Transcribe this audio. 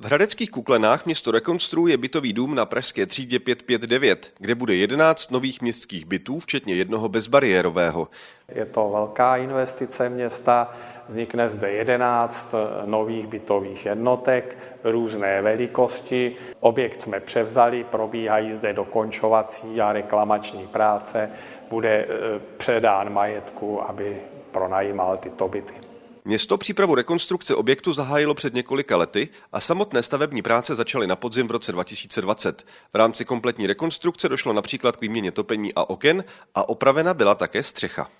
V Hradeckých Kuklenách město rekonstruuje bytový dům na Pražské třídě 559, kde bude 11 nových městských bytů, včetně jednoho bezbariérového. Je to velká investice města, vznikne zde 11 nových bytových jednotek, různé velikosti. Objekt jsme převzali, probíhají zde dokončovací a reklamační práce, bude eh, předán majetku, aby pronajímal tyto byty. Město přípravu rekonstrukce objektu zahájilo před několika lety a samotné stavební práce začaly na podzim v roce 2020. V rámci kompletní rekonstrukce došlo například k výměně topení a oken a opravena byla také střecha.